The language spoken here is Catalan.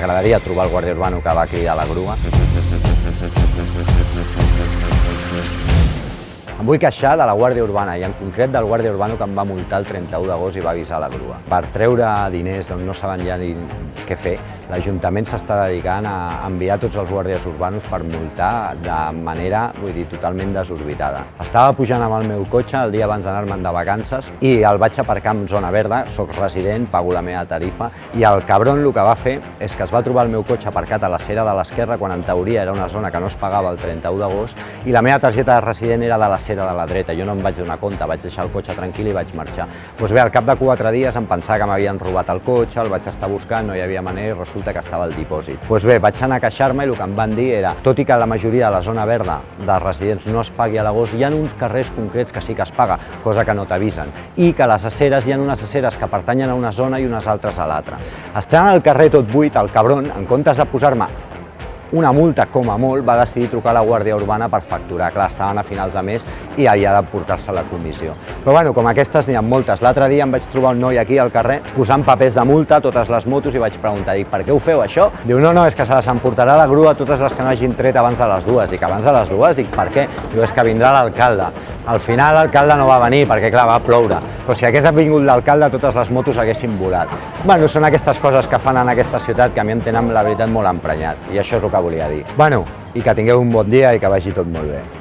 M'agradaria trobar el guàrdia urbano que va cridar la grua. Em vull queixar de la Guàrdia Urbana i en concret del Guàrdia Urbano que em va multar el 31 d'agost i va avisar la grua. Per treure diners d'on no saben ja ni què fer, l'Ajuntament s'està dedicant a enviar tots els guàrdies urbanos per multar de manera, vull dir, totalment desorbitada. Estava pujant amb el meu cotxe el dia abans d'anar-me'n de vacances i el vaig aparcar en zona verda, sóc resident, pago la meva tarifa i el cabron el que va fer és que es va trobar el meu cotxe aparcat a la cera de l'esquerra quan en teoria era una zona que no es pagava el 31 d'agost i la meva targeta de resident era de la cera de la dreta. Jo no em vaig donar compte, vaig deixar el cotxe tranquil i vaig marxar. Doncs bé, al cap de quatre dies em pensava que m'havien robat el cotxe, el vaig estar buscant, no hi havia manera i resulta que estava al dipòsit. Doncs bé, vaig anar a queixar-me i el que em van dir era, tot i que la majoria de la zona verda dels residents no es pagui a l'agost, hi ha uns carrers concrets que sí que es paga, cosa que no t'avisen, i que les aceres hi ha unes aceres que pertanyen a una zona i unes altres a l'altra. Estant al carrer tot buit, el cabron, en comptes de posar-me una multa com a molt, va decidir trucar a la Guàrdia Urbana per facturar. Clar, estaven a finals de mes i havia de portar-se a la comissió. Però bueno, com aquestes n'hi ha moltes. L'altre dia em vaig trobar un noi aquí al carrer posant papers de multa a totes les motos i vaig preguntar, dic, per què ho feu això? Diu, no, no, és que se les emportarà la grua totes les que no hagin tret abans de les dues. Dic, abans de les dues? Dic, per què? Diu, és que vindrà l'alcalde. Al final l'alcalde no va venir perquè, clar, va ploure. Però si hagués vingut l'alcalde, totes les motos haguessin volat. Bueno, són aquestes coses que fan en aquesta ciutat que a mi em tenen, la veritat, molt emprenyat. I això és el que volia dir. Bueno, i que tingueu un bon dia i que vagi tot molt bé.